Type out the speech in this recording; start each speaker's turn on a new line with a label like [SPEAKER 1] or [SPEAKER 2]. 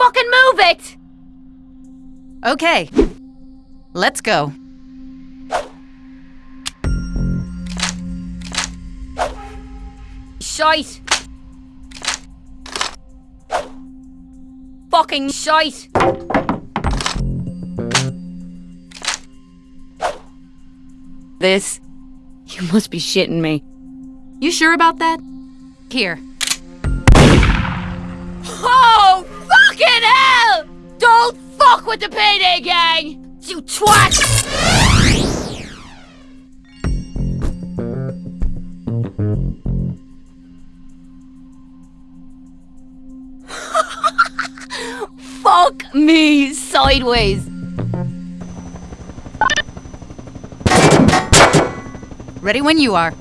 [SPEAKER 1] Fucking move it!
[SPEAKER 2] Okay. Let's go.
[SPEAKER 1] Shite. Fucking shite. This. You must be shitting me.
[SPEAKER 2] You sure about that? Here.
[SPEAKER 1] Fuck with the payday gang! You twat! Fuck me sideways!
[SPEAKER 2] Ready when you are.